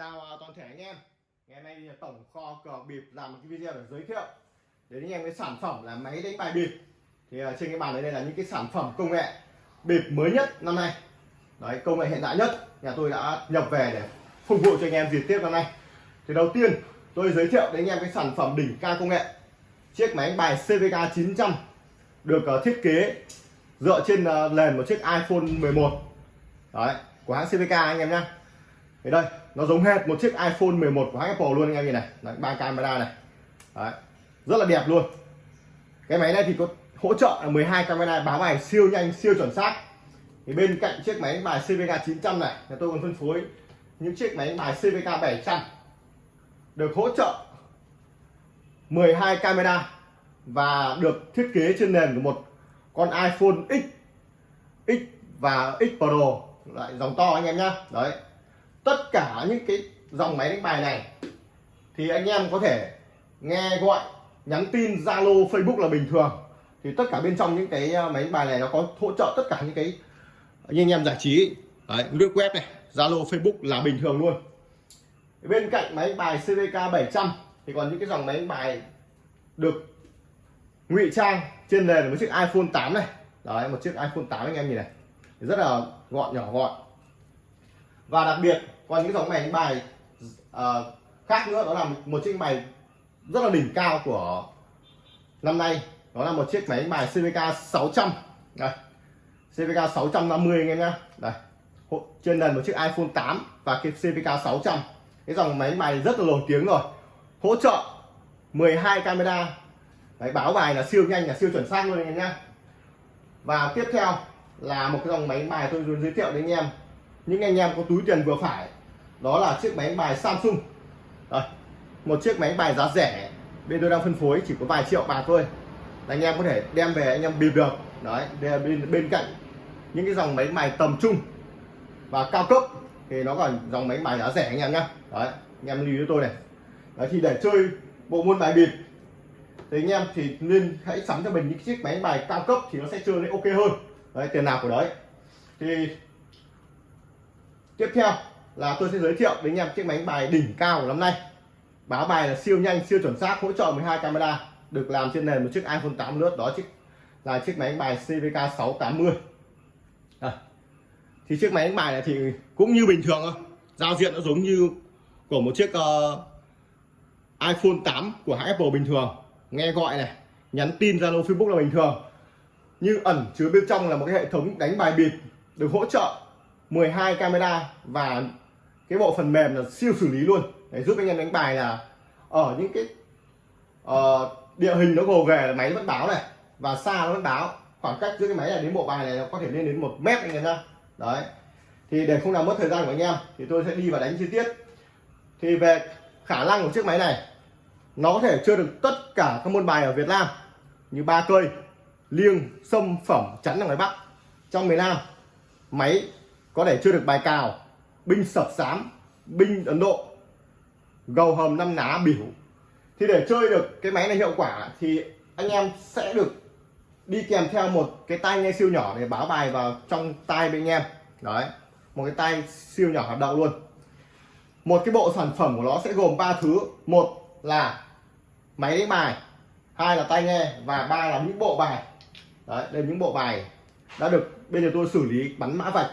chào à, toàn thể anh em. Ngày hôm nay thì tổng kho cờ bịp làm một cái video để giới thiệu đến anh em cái sản phẩm là máy đánh bài bịp. Thì à, trên cái bàn đấy đây là những cái sản phẩm công nghệ bịp mới nhất năm nay. Đấy, công nghệ hiện đại nhất. Nhà tôi đã nhập về để phục vụ cho anh em dịp tiếp năm nay. Thì đầu tiên, tôi giới thiệu đến anh em cái sản phẩm đỉnh cao công nghệ. Chiếc máy đánh bài CVK 900 được à, thiết kế dựa trên nền một chiếc iPhone 11 đấy, của hãng CVK anh em nhé thì đây nó giống hết một chiếc iPhone 11 của Apple luôn anh em nhìn này. Đấy, ba camera này. Đấy, rất là đẹp luôn. Cái máy này thì có hỗ trợ là 12 camera báo bài siêu nhanh siêu chuẩn xác. Thì bên cạnh chiếc máy đánh bài CVK 900 này là tôi còn phân phối những chiếc máy đánh bài CVK 700 được hỗ trợ 12 camera và được thiết kế trên nền của một con iPhone X X và X Pro. Lại dòng to anh em nhá. Đấy tất cả những cái dòng máy đánh bài này thì anh em có thể nghe gọi nhắn tin Zalo Facebook là bình thường. Thì tất cả bên trong những cái ờ, máy đánh bài này nó có hỗ trợ tất cả những cái như anh em giải trí. Đấy, lướt web này Zalo Facebook là bình thường luôn. Bên cạnh máy đánh bài CVK 700 thì còn những cái dòng máy đánh bài được ngụy trang trên nền một chiếc iPhone 8 này. Đấy một chiếc iPhone 8 anh em nhìn này rất là gọn nhỏ gọn. Và đặc biệt còn những dòng máy đánh bài uh, khác nữa đó là một chiếc máy rất là đỉnh cao của năm nay. Đó là một chiếc máy đánh bài CVK 600 đây CVK 650 anh em nhé đây trên nền một chiếc iPhone 8 và cái CVK 600 cái dòng máy bài rất là nổi tiếng rồi. Hỗ trợ 12 camera. Đấy, báo bài là siêu nhanh là siêu chuẩn xác luôn anh em nhé và tiếp theo là một cái dòng máy bài tôi muốn giới thiệu đến anh em. Những anh em có túi tiền vừa phải đó là chiếc máy bài Samsung. Đây, một chiếc máy bài giá rẻ. Bên tôi đang phân phối chỉ có vài triệu bạc thôi. Anh em có thể đem về anh em bịp được. Đấy bên bên cạnh những cái dòng máy bài tầm trung và cao cấp thì nó còn dòng máy bài giá rẻ anh em nhá. Đấy anh em lưu ý tôi này. Đấy thì để chơi bộ môn bài bịp thì anh em thì nên hãy sắm cho mình những chiếc máy bài cao cấp thì nó sẽ chơi lên ok hơn. Đấy tiền nào của đấy. Thì tiếp theo là tôi sẽ giới thiệu đến anh em chiếc máy bài đỉnh cao của năm nay. Báo bài là siêu nhanh siêu chuẩn xác hỗ trợ 12 camera được làm trên nền một chiếc iPhone 8 lướt đó chiếc là chiếc máy đánh bài CVK 680 à, thì chiếc máy đánh bài này thì cũng như bình thường thôi. Giao diện nó giống như của một chiếc uh, iPhone 8 của hãng Apple bình thường. Nghe gọi này nhắn tin Zalo Facebook là bình thường. Như ẩn chứa bên trong là một cái hệ thống đánh bài bịp được hỗ trợ 12 camera và cái bộ phần mềm là siêu xử lý luôn. Để giúp anh em đánh bài là ở những cái uh, địa hình nó gồ ghề là máy vẫn báo này và xa nó vẫn báo. Khoảng cách giữa cái máy này đến bộ bài này nó có thể lên đến một mét anh em nhá. Đấy. Thì để không làm mất thời gian của anh em thì tôi sẽ đi vào đánh chi tiết. Thì về khả năng của chiếc máy này nó có thể chơi được tất cả các môn bài ở Việt Nam như ba cây liêng sâm phẩm chắn ở ngoài Bắc. Trong miền Nam máy có thể chơi được bài cào binh sập sám, binh Ấn Độ, gầu hầm năm ná biểu thì để chơi được cái máy này hiệu quả thì anh em sẽ được đi kèm theo một cái tai nghe siêu nhỏ để báo bài vào trong tai bên anh em. Đấy, một cái tai siêu nhỏ hoạt động luôn. Một cái bộ sản phẩm của nó sẽ gồm ba thứ. Một là máy đánh bài, hai là tai nghe và ba là những bộ bài. Đấy, đây những bộ bài đã được bên nhà tôi xử lý bắn mã vạch.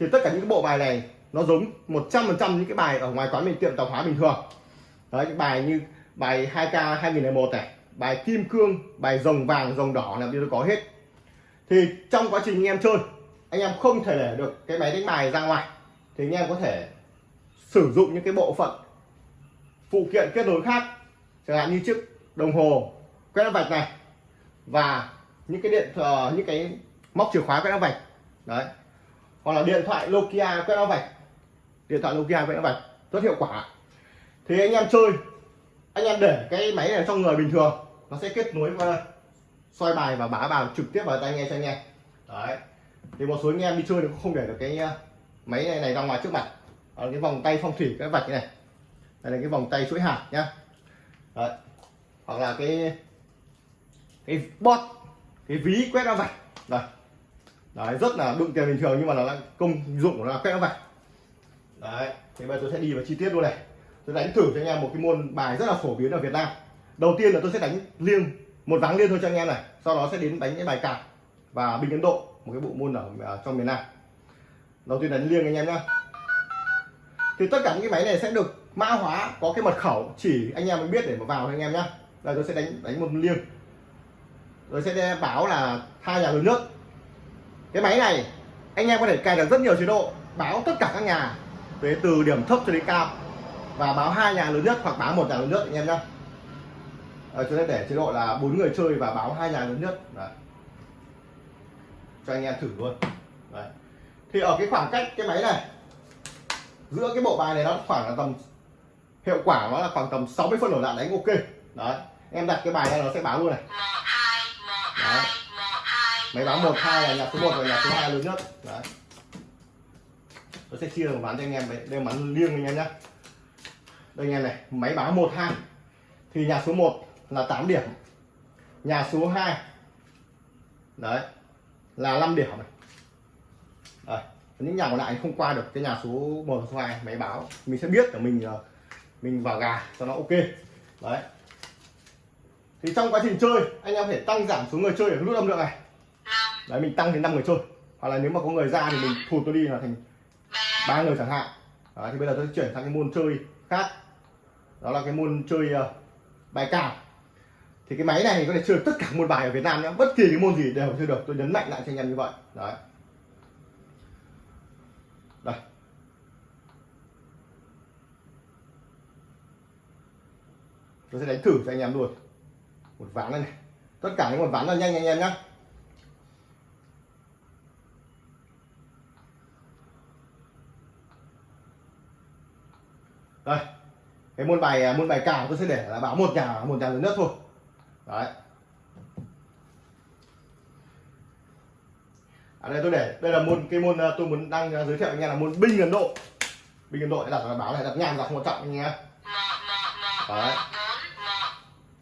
Thì tất cả những bộ bài này nó giống 100% những cái bài ở ngoài quán mình tiệm tạp hóa bình thường. Đấy những bài như bài 2k 2001 này bài kim cương bài rồng vàng rồng đỏ là tôi có hết. Thì trong quá trình anh em chơi anh em không thể để được cái máy đánh bài ra ngoài. Thì anh em có thể sử dụng những cái bộ phận phụ kiện kết nối khác. Chẳng hạn như chiếc đồng hồ quét vạch này và những cái điện uh, những cái móc chìa khóa quét vạch. Đấy. Hoặc là điện thoại Nokia quét vạch điện thoại Nokia quét vạch rất hiệu quả. Thì anh em chơi. Anh em để cái máy này trong người bình thường. Nó sẽ kết nối và soi bài và bá vào trực tiếp vào tai nghe cho anh em. Đấy. Thì một số anh em đi chơi thì không để được cái uh, máy này này ra ngoài trước mặt. Ở cái vòng tay phong thủy cái vạch này. Đây là cái vòng tay chuỗi hạt nhá. Đấy. hoặc là cái cái bot, cái ví quét ra vạch. Đây. Đấy, rất là đựng tiền bình thường nhưng mà nó là công dụng của nó là quét ra vạch đấy thì bây giờ tôi sẽ đi vào chi tiết luôn này. Tôi đánh thử cho anh em một cái môn bài rất là phổ biến ở Việt Nam. Đầu tiên là tôi sẽ đánh liêng một vắng liêng thôi cho anh em này. Sau đó sẽ đến đánh cái bài cạp và bình Ấn Độ một cái bộ môn ở, à, trong miền Nam. Đầu tiên đánh liêng anh em nhá. Thì tất cả những cái máy này sẽ được mã hóa có cái mật khẩu chỉ anh em mới biết để mà vào anh em nhá. Đây tôi sẽ đánh đánh một liêng. Rồi sẽ báo là hai nhà lớn nước. Cái máy này anh em có thể cài được rất nhiều chế độ báo tất cả các nhà về từ điểm thấp cho đến cao. Và báo hai nhà lớn nhất hoặc báo một nhà lớn nhất anh em nhá. Ở chỗ để chế độ là bốn người chơi và báo hai nhà lớn nhất. Đấy. cho anh em thử luôn. Đấy. thì ở cái khoảng cách cái máy này giữa cái bộ bài này nó khoảng là tầm hiệu quả nó là khoảng tầm 60 phân đổ đạn đánh ok. Đấy. Em đặt cái bài này nó sẽ báo luôn này. Đấy. máy báo một hai là nhà số 1 và nhà số 2 lớn nhất. Đấy tôi sẽ chia một ván cho anh em đấy. Đây là ván liêng anh em nhé đây anh em này máy báo 1 2 thì nhà số 1 là 8 điểm. Nhà số 2 đấy là 5 điểm này. Đấy. những nhà còn lại không qua được cái nhà số 1 số 2 máy báo. Mình sẽ biết là mình ờ, mình vào gà cho nó ok. Đấy. Thì trong quá trình chơi anh em có thể tăng giảm số người chơi ở nút âm lượng này. Đấy mình tăng đến 5 người chơi. Hoặc là nếu mà có người ra thì mình thụt tôi đi là thành ba người chẳng hạn. Đấy, thì bây giờ tôi sẽ chuyển sang cái môn chơi khác. Đó là cái môn chơi uh, bài cào. Thì cái máy này có thể chơi tất cả môn bài ở Việt Nam nhé. Bất kỳ cái môn gì đều chơi được. Tôi nhấn mạnh lại cho anh em như vậy. Đấy. Đây. Tôi sẽ đánh thử cho anh em luôn. Một ván này, này. tất cả những một ván là nhanh anh em nhé đây cái môn bài môn bài cào tôi sẽ để là báo một nhà một nhà lớn nhất thôi. Đấy. Ở đây tôi để đây là môn cái môn tôi muốn đang giới thiệu anh em là môn binh ấn độ. Binh ấn độ đặt là báo này đặt nhàn đặt một trọng anh em đấy.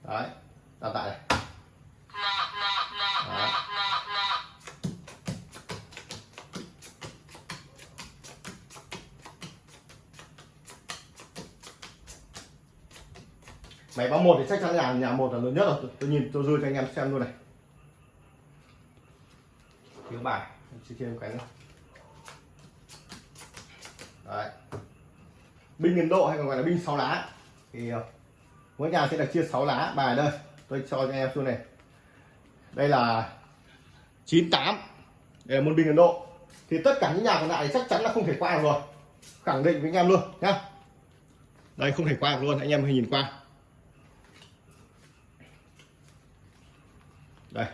đấy. Đặt tại này máy báo một thì chắc chắn nhà nhà một là lớn nhất rồi. Tôi, nhìn tôi dư cho anh em xem luôn này. Thiếu bài. Chỉ thêm cái nữa. Đấy. Binh Ấn Độ hay còn gọi là binh sáu lá. Thì ờ, mỗi nhà sẽ được chia 6 lá. Bài đây tôi cho cho anh em xuống này. Đây là 98 đây là môn binh Ấn Độ. Thì tất cả những nhà còn lại chắc chắn là không thể qua được rồi. Khẳng định với anh em luôn nhá. Đây không thể qua được luôn. Anh em hãy nhìn qua. Đây.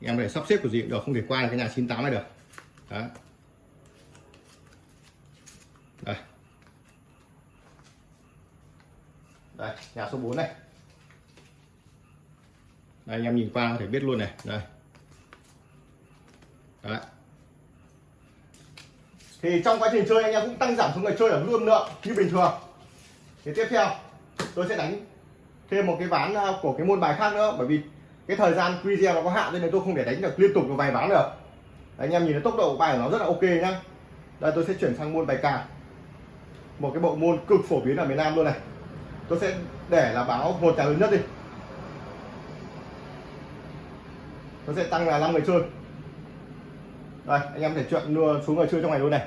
Em để sắp xếp của gì cũng được, không thể qua được cái nhà 98 này được. Đó đây. Đây, nhà số 4 này. Đây, anh em nhìn qua có thể biết luôn này. Đây. Đấy. thì trong quá trình chơi, anh em cũng tăng giảm số người chơi ở luôn lượng như bình thường. Thì tiếp theo, tôi sẽ đánh thêm một cái ván à, của cái môn bài khác nữa, bởi vì cái thời gian video nó có hạn nên là tôi không thể đánh được liên tục được vài ván được. Đấy, anh em nhìn thấy tốc độ bài của nó rất là ok nhá. Đây tôi sẽ chuyển sang môn bài cào một cái bộ môn cực phổ biến ở miền Nam luôn này. Tôi sẽ để là báo một trả lớn nhất đi. Tôi sẽ tăng là 5 người chơi. Đây anh em thể chuyện đưa xuống người chơi trong này luôn này.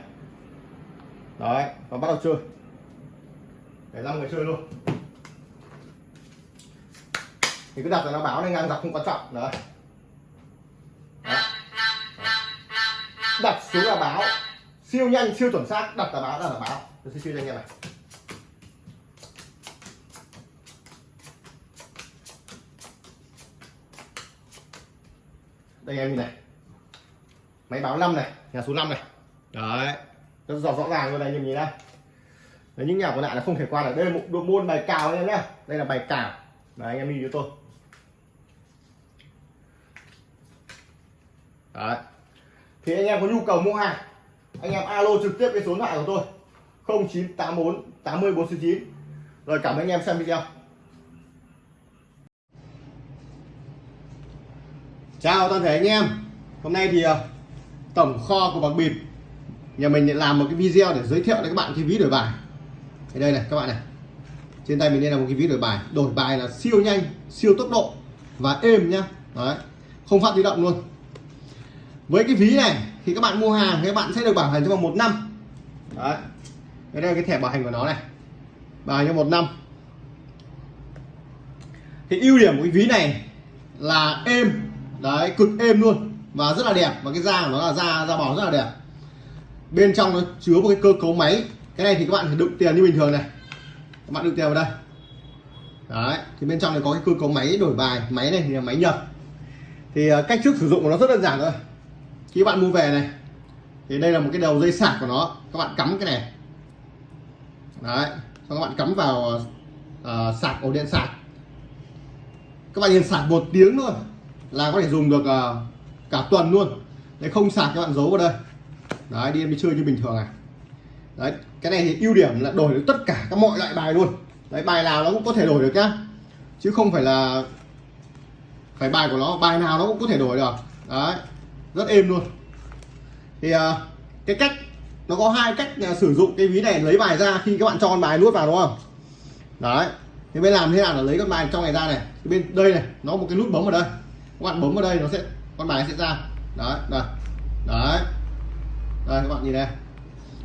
Đấy và bắt đầu chơi. Để 5 người chơi luôn thì cứ đặt là nó báo này ngang dọc không quan trọng. Đấy. đấy. Đặt xuống là báo. Siêu nhanh siêu chuẩn xác. Đặt là báo đặt là báo. Tôi sẽ siêu cho anh em này đây em nhìn này. Máy báo 5 này nhà số 5 này. Đấy. Rất rõ rõ ràng luôn này nhìn nhìn đây đấy, những nhà còn lại là không thể qua được. Đây là một môn bài cào anh em nhé đây là bài cào. Đấy anh em nhìn cho tôi. Đấy. Thì anh em có nhu cầu mua hàng, anh em alo trực tiếp cái số điện thoại của tôi 0984 80 499 rồi cảm ơn anh em xem video. Chào toàn thể anh em. Hôm nay thì à, tổng kho của bạc bịp, nhà mình làm một cái video để giới thiệu đến các bạn cái ví đổi bài. Thì đây này, các bạn này. Trên tay mình đây là một cái ví đổi bài. Đổi bài là siêu nhanh, siêu tốc độ và êm nhá. Đấy. Không phát di động luôn với cái ví này thì các bạn mua hàng các bạn sẽ được bảo hành trong vòng một năm. Đấy. Đây là cái thẻ bảo hành của nó này. Bảo hành trong một năm. Thì ưu điểm của cái ví này là êm. Đấy, cực êm luôn và rất là đẹp. Và cái da của nó là da da bò rất là đẹp. Bên trong nó chứa một cái cơ cấu máy. Cái này thì các bạn phải đựng tiền như bình thường này. Các bạn đựng tiền vào đây. Đấy, thì bên trong này có cái cơ cấu máy đổi bài. Máy này thì là máy nhập. Thì à, cách trước sử dụng của nó rất đơn giản thôi khi bạn mua về này thì đây là một cái đầu dây sạc của nó. Các bạn cắm cái này. Đấy các bạn cắm vào uh, sạc ổ điện sạc. Các bạn nhìn sạc một tiếng thôi là có thể dùng được uh, cả tuần luôn. Đấy không sạc các bạn giấu vào đây. Đấy đi đi chơi như bình thường này. Đấy cái này thì ưu điểm là đổi được tất cả các mọi loại bài luôn. Đấy bài nào nó cũng có thể đổi được nhá. Chứ không phải là phải bài của nó bài nào nó cũng có thể đổi được. Đấy rất êm luôn. Thì à, cái cách nó có hai cách à, sử dụng cái ví này lấy bài ra khi các bạn cho con bài nuốt vào đúng không? Đấy. Thì bên làm thế nào là lấy con bài trong này ra này? Thì bên đây này nó một cái nút bấm ở đây. Các bạn bấm vào đây nó sẽ con bài sẽ ra. Đấy đây. Đấy. Đây các bạn nhìn đây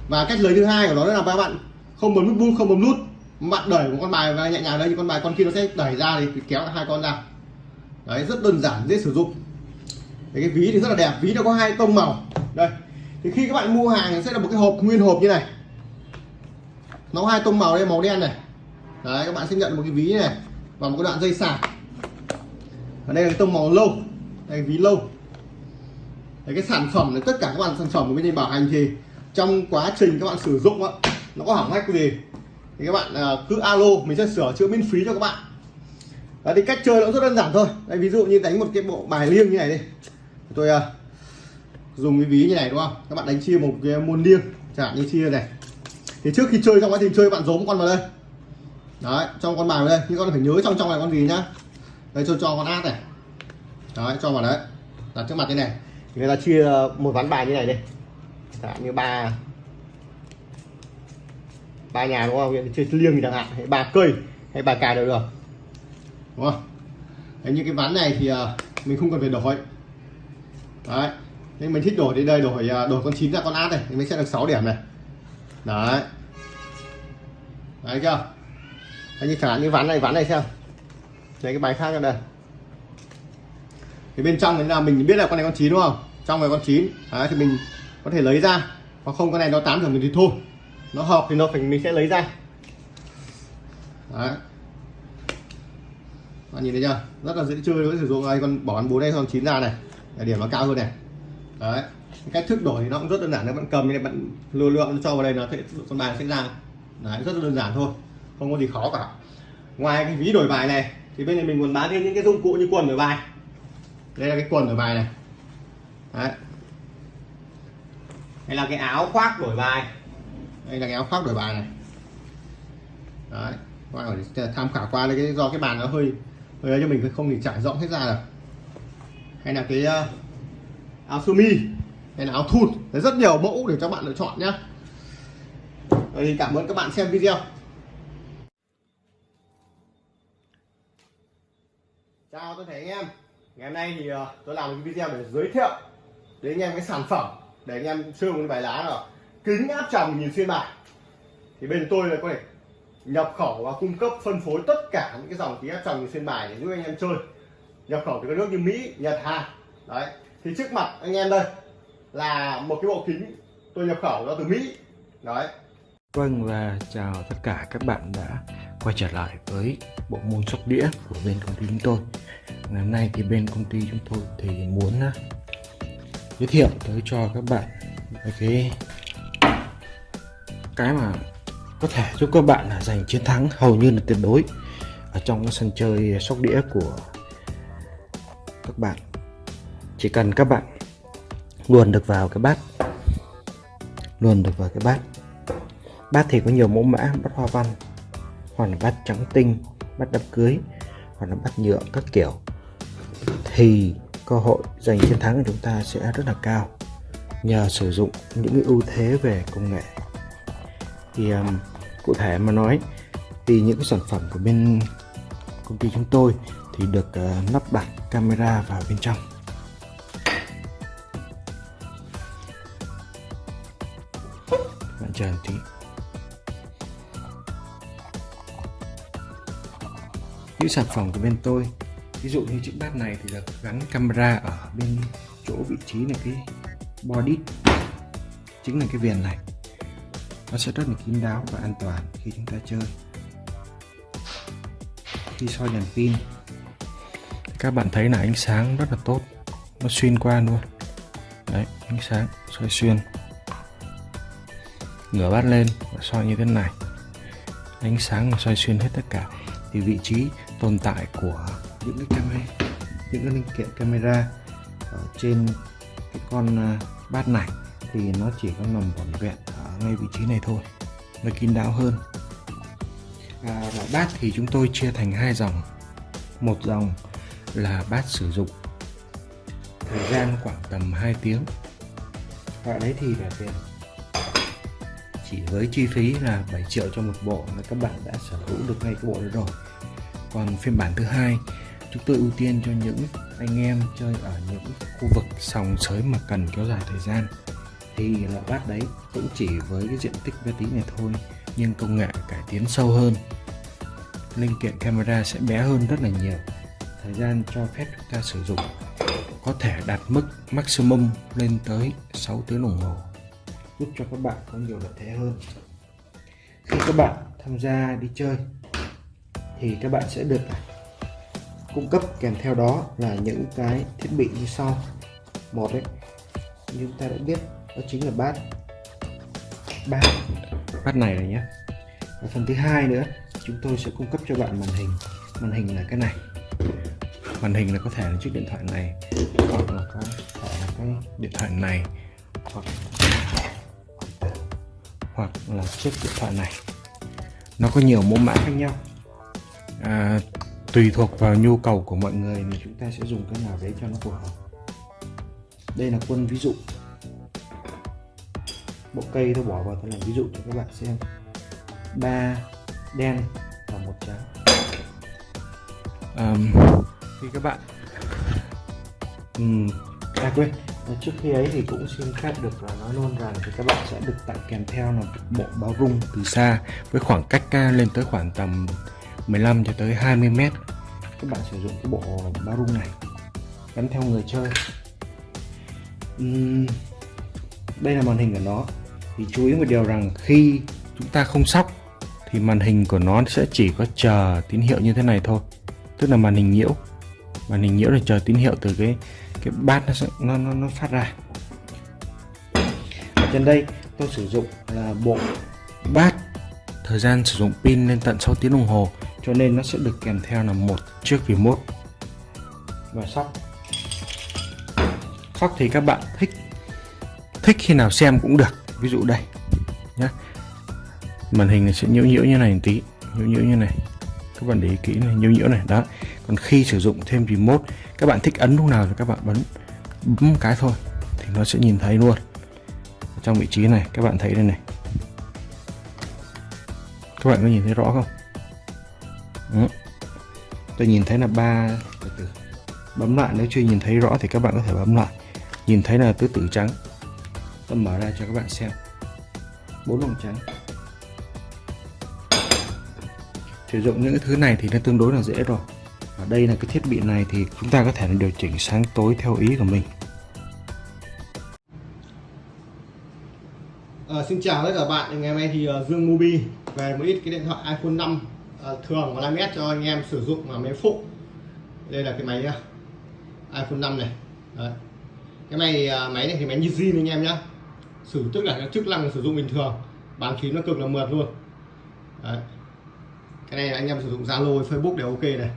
và cách lấy thứ hai của nó là các bạn không bấm nút không bấm nút. Bạn đẩy một con bài và nhẹ nhàng đây thì con bài con kia nó sẽ đẩy ra thì kéo hai con ra. Đấy rất đơn giản dễ sử dụng thì cái ví thì rất là đẹp ví nó có hai tông màu. Đây thì khi các bạn mua hàng sẽ là một cái hộp nguyên hộp như này. Nó có hai tông màu đây màu đen này. Đấy các bạn sẽ nhận một cái ví này và một cái đoạn dây sạc ở đây là cái tông màu lâu đây ví lâu. Đấy, cái sản phẩm này tất cả các bạn sản phẩm của bên đây bảo hành thì trong quá trình các bạn sử dụng á nó có hỏng hách gì thì các bạn à, cứ alo mình sẽ sửa chữa miễn phí cho các bạn. Đấy, thì cách chơi nó rất đơn giản thôi. Đây, ví dụ như đánh một cái bộ bài liêng như này đi tôi uh, dùng cái ví như này đúng không? Các bạn đánh chia một cái môn liêng chẳng như chia này. Thì trước khi chơi trong quá trình chơi bạn giấu một con vào đây. Đấy cho con bài vào đây. Nhưng con phải nhớ trong trong này con gì nhá. Đây cho cho con át này. Đấy cho vào đấy. Đặt trước mặt như này. Thì người ta chia một ván bài như này đi. Chẳng như ba ba nhà đúng không? Chơi liêng chẳng hạn. Hay ba cây hay ba cài đều được. Đúng không? Đấy, như cái ván này thì uh, mình không cần phải đổi đấy. Nên mình thích đổi đến đây đổi à, đổi con chín ra con át này thì mình sẽ được 6 điểm này. Đấy. Đấy chưa? Đấy, như chẳng hạn như ván này ván này xem. Lấy cái bài khác ra đây. Thì bên trong là mình biết là con này con chín đúng không? Trong này con chín. Đấy, thì mình có thể lấy ra. Hoặc không con này nó tám điểm thì thôi. Nó hợp thì nó phải mình sẽ lấy ra. Đấy. Bạn nhìn thấy chưa? Rất là dễ chơi với sử dụng. Đây con bỏ ăn bốn đây con chín ra này để điểm nó cao hơn này. Đấy. Cách thức đổi thì nó cũng rất đơn giản, nếu bạn cầm như này bạn lưu lượng cho vào đây nó sẽ, con bài sẽ ra. Đấy, rất là đơn giản thôi, không có gì khó cả. Ngoài cái ví đổi bài này, thì bên này mình còn bán thêm những cái dụng cụ như quần đổi bài. Đây là cái quần đổi bài này. Đấy. Hay là cái áo khoác đổi bài. Đây là cái áo khoác đổi bài này. Đấy. Các bạn tham khảo qua đây, cái do cái bàn nó hơi hơi cho mình, không thì trải rộng hết ra được hay là cái ờ, áo sơ mi hay là áo thun. Đấy, rất nhiều mẫu để cho bạn lựa chọn nhé thì cảm ơn các bạn xem video. Chào tôi thấy anh em. Ngày hôm nay thì ờ, tôi làm một cái video để giới thiệu đến anh em cái sản phẩm để anh em chơi một cái bài lá là kính áp tròng nhìn xuyên bài. Thì bên tôi là có thể nhập khẩu và cung cấp phân phối tất cả những cái dòng kính áp tròng nhìn xuyên bài để giúp anh em chơi nhập khẩu từ các nước như Mỹ, Nhật, Hàn. Đấy. Thì trước mặt anh em đây là một cái bộ kính tôi nhập khẩu ra từ Mỹ. Đấy. Vâng và chào tất cả các bạn đã quay trở lại với bộ môn sóc đĩa của bên công ty chúng tôi. Ngày hôm nay thì bên công ty chúng tôi thì muốn à, giới thiệu tới cho các bạn cái cái mà có thể giúp các bạn là giành chiến thắng hầu như là tuyệt đối ở trong cái sân chơi sóc đĩa của các bạn. Chỉ cần các bạn luồn được vào cái bát luồn được vào cái bát. Bát thì có nhiều mẫu mã bát hoa văn hoặc là bát trắng tinh bát đám cưới hoặc là bát nhựa các kiểu. Thì cơ hội giành chiến thắng của chúng ta sẽ rất là cao nhờ sử dụng những cái ưu thế về công nghệ. Thì um, cụ thể mà nói thì những cái sản phẩm của bên công ty chúng tôi thì được ờ, lắp đặt camera vào bên trong. Bạn chờ một tí. Những sản phẩm của bên tôi, ví dụ như chiếc bát này thì được gắn camera ở bên chỗ vị trí là cái body, chính là cái viền này. Nó sẽ rất là kín đáo và an toàn khi chúng ta chơi. Khi soi đèn pin các bạn thấy là ánh sáng rất là tốt. Nó xuyên qua luôn. Đấy ánh sáng soi xuyên. Ngửa bát lên và soi như thế này. Ánh sáng mà soi xuyên hết tất cả. Thì vị trí tồn tại của những cái camera những cái linh kiện camera ở trên cái con à, bát này thì nó chỉ có nằm vỏn vẹn ở ngay vị trí này thôi nó kín đáo hơn. À, loại bát thì chúng tôi chia thành hai dòng. Một dòng là bát sử dụng. Thời gian khoảng tầm 2 tiếng. Loại đấy thì là tiền. Chỉ với chi phí là 7 triệu cho một bộ là các bạn đã sở hữu được ngay cái bộ đó rồi. Còn phiên bản thứ hai, chúng tôi ưu tiên cho những anh em chơi ở những khu vực sòng sới mà cần kéo dài thời gian. Thì loại bát đấy cũng chỉ với cái diện tích bé tí này thôi, nhưng công nghệ cải tiến sâu hơn. Linh kiện camera sẽ bé hơn rất là nhiều thời gian cho phép chúng ta sử dụng có thể đạt mức maximum lên tới 6 tiếng đồng hồ, giúp cho các bạn có nhiều lợi thế hơn. Khi các bạn tham gia đi chơi thì các bạn sẽ được cung cấp kèm theo đó là những cái thiết bị như sau. Một đấy như chúng ta đã biết, đó chính là bát. Bát bát này này nhé. Và phần thứ hai nữa, chúng tôi sẽ cung cấp cho bạn màn hình. Màn hình là cái này màn hình là có thể là chiếc điện thoại này hoặc là có thể là cái điện thoại này hoặc hoặc là chiếc điện thoại này. Nó có nhiều mẫu mã khác nhau. À, tùy thuộc vào nhu cầu của mọi người thì chúng ta sẽ dùng cái nào đấy cho nó phù hợp. Đây là quân ví dụ. Bộ cây tôi bỏ vào tôi làm ví dụ cho các bạn xem. Ba đen và một trắng. Um, thì các bạn. Ừ. à quên ờ, trước khi ấy thì cũng xin phép được là nói luôn rằng thì các bạn sẽ được tặng kèm theo là bộ báo rung từ xa với khoảng cách lên tới khoảng tầm 15 cho tới 20 mét. Các bạn sử dụng cái bộ báo rung này gắn theo người chơi. Uhm, đây là màn hình của nó. Thì chú ý một điều rằng khi chúng ta không sóc thì màn hình của nó sẽ chỉ có chờ tín hiệu như thế này thôi tức là màn hình nhiễu màn hình nhiễu để chờ tín hiệu từ cái cái bát nó sẽ, nó, nó nó phát ra. Ở trên đây tôi sử dụng là bộ bát. Thời gian sử dụng pin lên tận 6 tiếng đồng hồ cho nên nó sẽ được kèm theo là một chiếc remote. Và sóc. Sóc thì các bạn thích thích khi nào xem cũng được. Ví dụ đây nhé màn hình này sẽ nhiễu nhiễu như này một tí nhiễu nhiễu như này các bạn để ý kỹ này nhiễu nhiễu này. Đó. Còn khi sử dụng thêm remote, các bạn thích ấn lúc nào thì các bạn bấm bấm cái thôi, thì nó sẽ nhìn thấy luôn. Trong vị trí này, các bạn thấy đây này. Các bạn có nhìn thấy rõ không? Đó. tôi nhìn thấy là ba, từ từ. Bấm lại, nếu chưa nhìn thấy rõ thì các bạn có thể bấm lại. Nhìn thấy là tứ tử trắng. Tôi mở ra cho các bạn xem. Bốn vòng trắng. Sử dụng những cái thứ này thì nó tương đối là dễ rồi. Và đây là cái thiết bị này thì chúng ta có thể điều chỉnh sáng tối theo ý của mình. À, xin chào tất cả các bạn ngày hôm nay thì uh, Dương Mobi về một ít cái điện thoại iPhone 5 uh, ờ, thường và 5S cho anh em sử dụng mà máy phụ. Đây là cái máy uh, iPhone 5 này. Đấy. cái này uh, máy này thì máy như zin anh em nhá. Sử tức là chức năng sử dụng bình thường bán phím nó cực là mượt luôn. Đấy cái này anh em sử dụng Zalo Facebook đều ok này.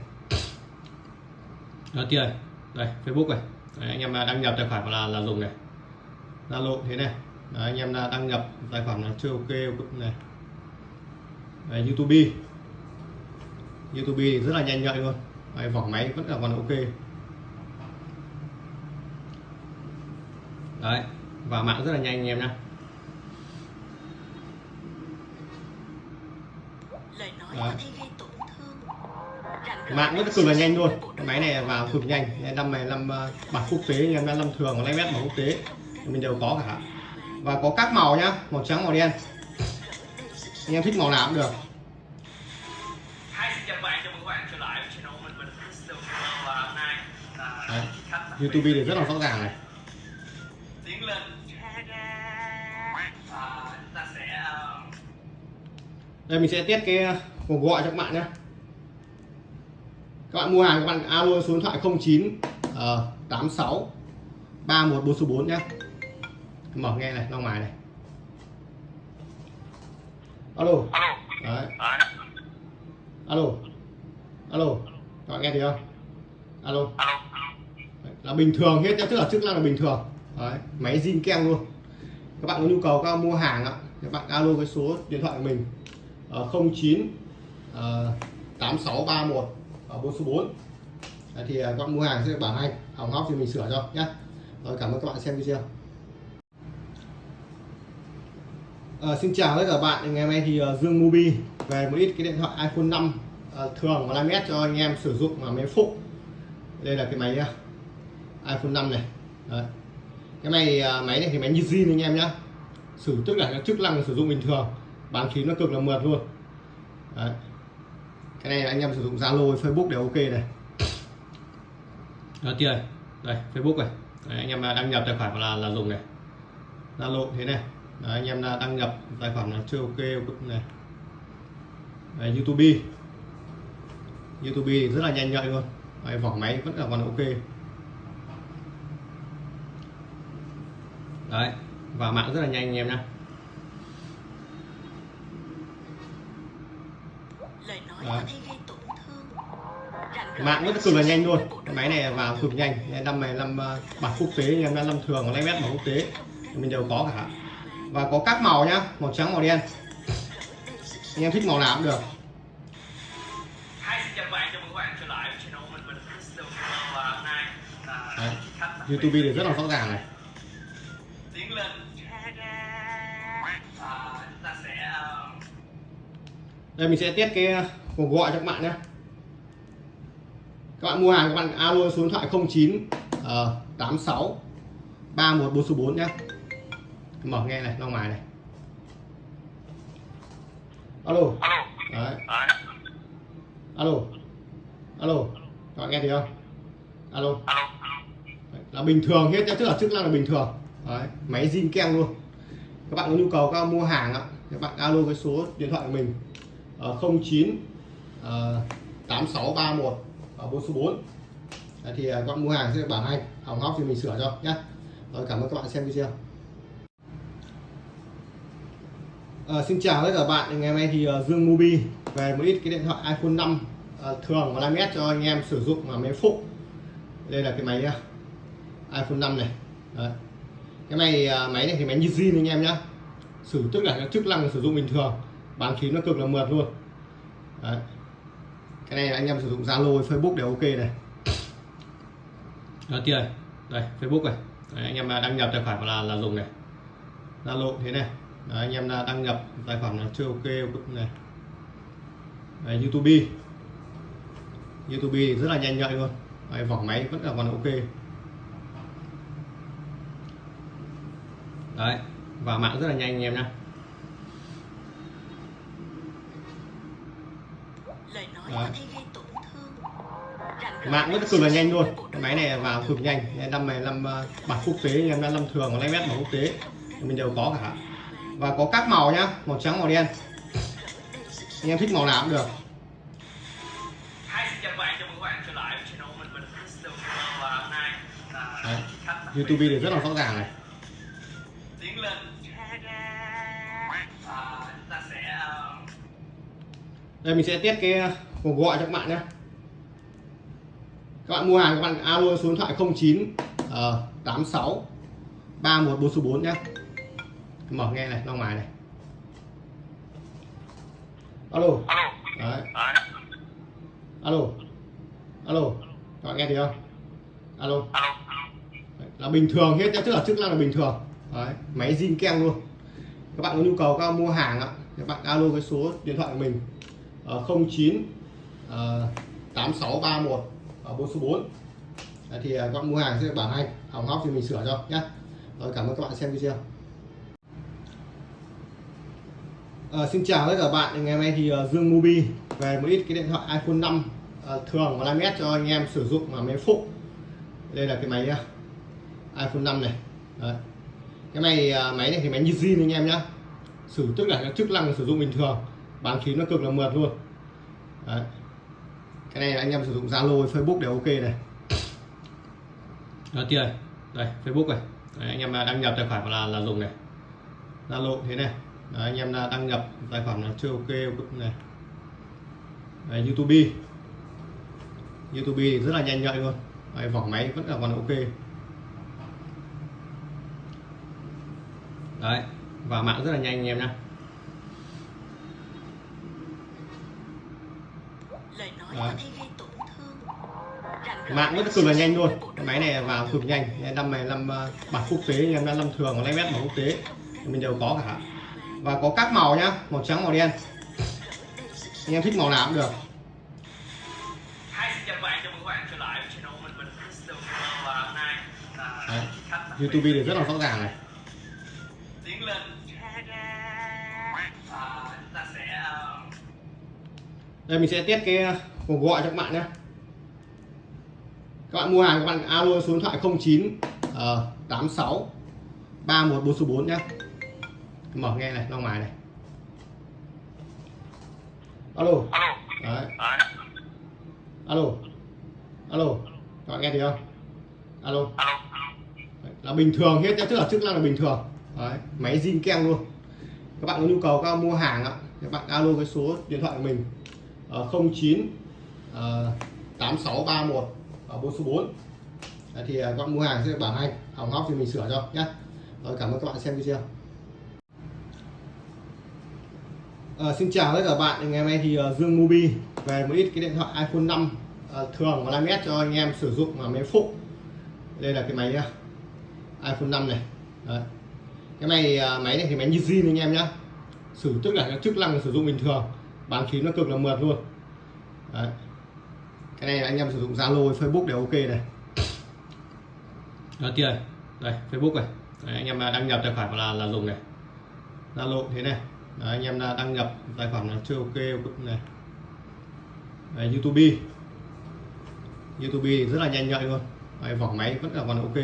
Đó kia đây Facebook này. Đấy, anh em à, đăng nhập tài khoản là là dùng này. Zalo thế này. Đấy, anh em à, đăng nhập tài khoản là chưa ok này. Đấy, YouTube. YouTube thì rất là nhanh nhạy luôn. Đấy, vỏ máy vẫn là còn ok. Đấy và mạng rất là nhanh anh em nhé lời nói Đấy. có thể gây tổn thương rạng rỡ mạng rất cực là nhanh luôn cái máy này. vào cực nhanh. Năm này năm ờ, bản quốc tế anh em đã năm thường và mét bản quốc tế. Mình đều có cả. Và có các màu nhá màu trắng màu đen. Anh em thích màu nào cũng được. Nay là Đấy. YouTube thì rất là rõ ràng này. Uh, đây mình sẽ test cái còn gọi cho các bạn nhé. Các bạn mua hàng các bạn alo số điện thoại 09 uh, 86 3144 nhé. Mở nghe này long mài này. Alo. Đấy. Alo. Alo. Các bạn nghe thấy không? Alo. Đấy, là bình thường hết nhé tức là chức năng là bình thường. Đấy, máy zin keng luôn. Các bạn có nhu cầu các bạn mua hàng ạ các bạn alo cái số điện thoại của mình ờ, uh, 09 8631 ở 4 số 4 Đấy, thì ờ, các bạn mua hàng sẽ bảo hành hỏng hóc thì mình sửa cho nhé rồi cảm ơn các bạn xem video. À, xin chào tất cả các bạn. Ngày hôm nay thì uh, Dương Mobi về một ít cái điện thoại iPhone 5 ờ, thường và 5s cho anh em sử dụng mà máy phụ. Đây là cái máy uh, iPhone 5 này. Đấy. cái này uh, máy này thì máy như zin anh em nhá. Sử tức là các chức năng sử dụng bình thường bán phím nó cực là mượt luôn. Đấy cái này anh em sử dụng Zalo Facebook đều ok này. Đó kia này. Đây Facebook này. Đấy, anh em đăng nhập tài khoản là là dùng này. Zalo thế này. Đấy, anh em đăng nhập tài khoản là chưa ok này. Đấy, YouTube. YouTube thì rất là nhanh nhạy luôn. Đấy, vỏ máy vẫn là còn ok. Đấy và mạng rất là nhanh anh em nhé lời nói Đấy. rỡ mạng rất cực là nhanh à? luôn cái máy này vào cực nhanh. Năm này năm ờ, bản quốc tế anh em đã năm thường và mét bản quốc tế. Mình đều có cả. Và có các màu nhá màu trắng màu đen. Anh em thích màu nào cũng được. Là Đấy. YouTube thì rất là rõ ràng này. Tiến lên. Và chúng ta sẽ uh, đây mình sẽ test cái cuộc gọi cho các bạn nhé. Các bạn mua hàng các bạn alo số điện thoại 09 ờ, 86 31 số 4 nhé. Mở nghe này long mài này. Alo. Đấy. Alo. Alo. Các bạn nghe thấy không? Alo. Đấy, là bình thường hết nhá tức là chức năng là bình thường. Đấy, máy zin keng luôn. Các bạn có nhu cầu các bạn mua hàng ạ các bạn alo cái số điện thoại của mình ờ, 09 ờ, 8631 và 4 số 4 Đấy, thì ờ, các bạn mua hàng sẽ bảo hành hỏng hóc thì mình sửa cho nhé rồi cảm ơn các bạn xem video. À, xin chào tất cả các bạn. Ngày hôm nay thì ờ, Dương Mobi về một ít cái điện thoại iPhone 5 ờ, thường và 5s cho anh em sử dụng mà máy phụ. Đây là cái máy nhá. iPhone 5 này. Đấy. cái này ờ, máy này thì máy như zin anh em nhá. Sử tức là cái chức năng sử dụng bình thường bán phím nó cực là mượt luôn. Đấy cái này anh em sử dụng Zalo Facebook đều ok này. Đó kia. Này đây Facebook này. Đấy, anh em đăng nhập tài khoản là là dùng này. Zalo thế này. Đấy, anh em đăng nhập tài khoản là chưa ok này. Đấy, YouTube. YouTube thì rất là nhanh nhạy luôn. Đấy, vỏ máy vẫn là còn ok. Đấy và mạng rất là nhanh anh em nhé lời nói Đấy. mạng rất cực là nhanh à? luôn cái máy này vào cực nhanh. Năm này năm ờ, bản quốc tế anh em đã năm thường và mét bản quốc tế. Mình đều có cả. Và có các màu nhá màu trắng màu đen. Anh em thích màu nào cũng được. Là Đấy. YouTube thì rất là rõ ràng này. sẽ uh, đây mình sẽ test cái cuộc gọi cho các bạn nhé. Các bạn mua hàng các bạn alo số điện thoại 09 ờ, 86 31 số 4 nhé. Mở nghe này long mài này. Alo. Đấy. Alo. Alo. Các bạn nghe thấy không? Alo. Đấy, là bình thường hết nhá tức là chức năng là bình thường. Đấy, máy zin keng luôn. Các bạn có nhu cầu các bạn mua hàng ạ các bạn alo cái số điện thoại của mình ờ, 09 ờ, 8631 ở 4 số 4 Đấy, thì ờ, các bạn mua hàng sẽ bảo hành hỏng hóc thì mình sửa cho nhé rồi cảm ơn các bạn xem video. À, xin chào tất cả các bạn. Ngày hôm nay thì ờ, Dương Mobi về một ít cái điện thoại iPhone 5 ờ, thường và 5S cho anh em sử dụng mà máy phụ. Đây là cái máy nhá iPhone 5 này. Đấy. cái này à, ờ, máy này thì máy như zin anh em nhá. Sử tức là cái chức năng sử dụng bình thường bán phím nó cực là mượt luôn. Đấy cái này anh em sử dụng Zalo Facebook đều ok này. Đó kia đây Facebook này. Đấy, anh em à, đăng nhập tài khoản là là dùng này. Zalo thế này. Đấy, anh em à, đăng nhập tài khoản là chưa ok này. Đấy, YouTube. YouTube thì rất là nhanh nhạy luôn. Đấy, vỏ máy vẫn là còn ok. Đấy và mạng rất là nhanh anh em nhé lời nói Đấy. có thể gây tổn thương rạng rỡ mạng rất cực là nhanh luôn. cái máy này vào cực nhanh. Năm này năm ờ, bản quốc tế em đã năm thường và lấy mét bản quốc tế. Mình đều có cả. Và có các màu nhá màu trắng màu đen. Anh em thích màu nào cũng được. Hi, xin chào các bạn, chào mừng các bạn trở lại với channel mình mình Crystal Color và hôm nay. Là Đấy. YouTube thì rất là rõ ràng này. À, uh, đây mình sẽ test cái cuộc gọi cho các bạn nhé. Các bạn mua hàng các bạn alo số điện thoại 09 uh, 86 31 số 4 nhé. Mở nghe này ra ngoài này. Alo. Đấy. Alo. Alo. Các bạn nghe thấy không? Alo. Là bình thường hết tức là chức năng là bình thường. Đấy, máy zin keng luôn. Các bạn có nhu cầu các bạn mua hàng ạ các bạn alo cái số điện thoại của mình. Ờ, 09 ờ, Ờ, 8631 và ờ, bốn số 4 Đấy, thì ờ, các bạn mua hàng sẽ bảo hành hỏng hóc thì mình sửa cho nhé rồi cảm ơn các bạn xem video. À, xin chào tất cả các bạn. Ngày hôm nay thì Dương Mobi về một ít cái điện thoại iPhone 5 thường và 5S cho anh em sử dụng mà máy phụ. Đây là cái máy nhá iPhone 5 này. Đấy. cái này máy này thì máy như zin anh em nhá. Sử tức là các chức năng sử dụng bình thường bán phím nó cực là mượt luôn. Đấy cái này anh em sử dụng Zalo Facebook đều ok này. Đó kia đây Facebook này. Đấy, anh em à, đăng nhập tài khoản là là dùng này. Zalo thế này. Đấy, anh em à, đăng nhập tài khoản là chưa ok này. Đấy, YouTube. YouTube thì rất là nhanh nhạy luôn. Đấy, vỏ máy vẫn là còn ok.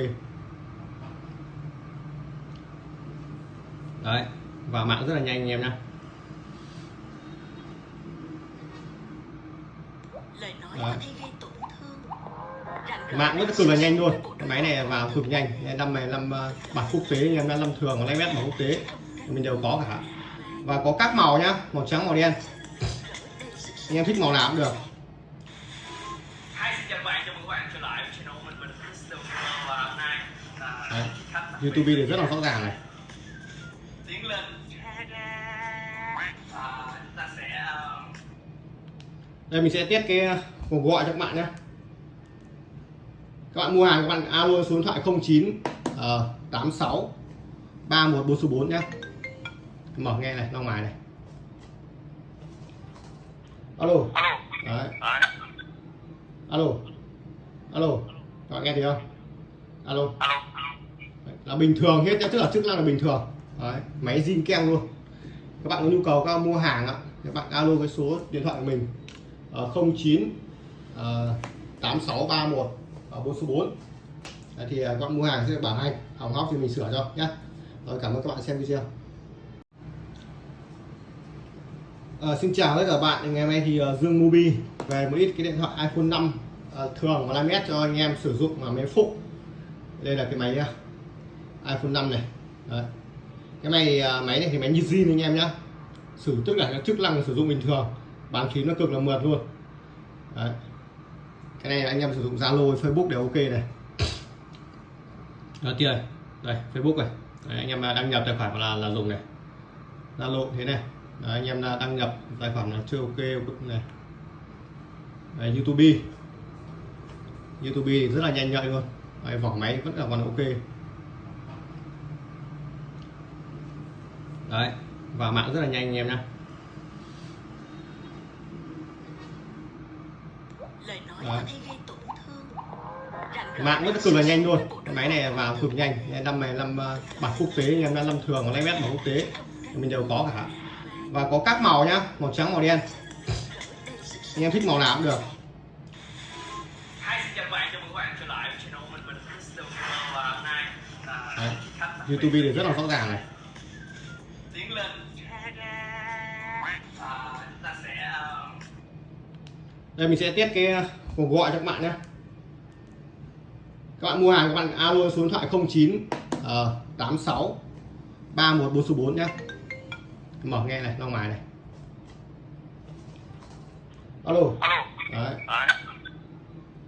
Đấy và mạng rất là nhanh anh em nha lời nói Đấy. có thể gây tổn thương rạng rỡ mạng rất cực là nhanh luôn. Cái máy này vào cực nhanh. Năm này năm ờ, bản quốc tế anh em đã năm thường và lấy mét bản quốc tế. Mình đều có cả. Và có các màu nhá màu trắng màu đen. Anh em thích màu nào cũng được. Đấy. YouTube thì rất là rõ ràng này. À, chúng ta sẽ uh, đây mình sẽ test cái cuộc gọi cho các bạn nhé. Các bạn mua hàng các bạn alo số điện thoại 09 ờ, 86 31 số 4 nhé. Mở nghe này ra ngoài này. Alo. Đấy. Alo. Alo. Các bạn nghe thấy không? Alo. Đấy, là bình thường hết nhá, tức là chức năng là bình thường. Đấy, máy zin keng luôn. Các bạn có nhu cầu các bạn mua hàng ạ các bạn alo cái số điện thoại của mình ờ, 09 ờ, 8631 ở 4 số 4 Đấy, thì ờ, các bạn mua hàng sẽ được bảo hành hỏng hóc thì mình sửa cho nhé rồi cảm ơn các bạn xem video. À, xin chào tất cả các bạn. Ngày hôm nay thì ờ, Dương Mobi về một ít cái điện thoại iPhone 5 thường và 5S cho anh em sử dụng mà máy phụ. Đây là cái máy nhá iPhone 5 này. Đấy. cái này máy này thì máy như zin anh em nhá. Sử tức là các chức năng sử dụng bình thường bán phím nó cực là mượt luôn. Đấy cái này anh em sử dụng Zalo Facebook đều ok này. Đầu tiên đây Facebook này. Đấy, anh em à, đăng nhập tài khoản là là dùng này. Zalo thế này. Đấy, anh em à, đăng nhập tài khoản là chưa ok này. Đấy, YouTube. YouTube thì rất là nhanh nhạy luôn. Đấy, vỏ máy vẫn là còn ok. Đấy và mạng rất là nhanh anh em nhé lời nói Đấy. có thể gây tổn thương rạng mạng rất cực là nhanh luôn cái máy này vào cực nhanh. Năm này năm ờ, bản quốc tế em đã năm thường lấy mét bản quốc tế. Mình đều có cả. Và có các màu nhá màu trắng màu đen. Anh em thích màu nào cũng được. Là Đấy. YouTube thì rất là rõ ràng này. à, chúng ta sẽ ờ, đây mình sẽ test cái cuộc gọi cho các bạn nhé. Các bạn mua hàng các bạn alo số điện thoại 09 uh, 86 31 số 4 nhé. Mở nghe này long mài này. Alo. Alo đấy.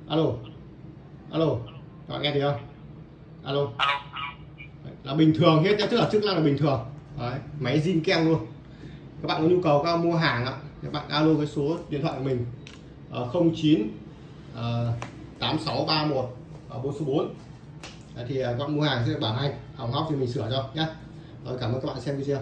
Alo. Alo. Các bạn nghe thấy không? Alo. Đấy, là bình thường hết nhé, tức là chức năng là bình thường. Đấy máy zin keng luôn. Các bạn có nhu cầu các bạn mua hàng ạ các bạn alo cái số điện thoại của mình ờ, uh, 09 8631 ở 4 số 4 Đấy, thì ờ, các bạn mua hàng sẽ được bảo hành hỏng hóc thì mình sửa cho nhé rồi cảm ơn các bạn xem video.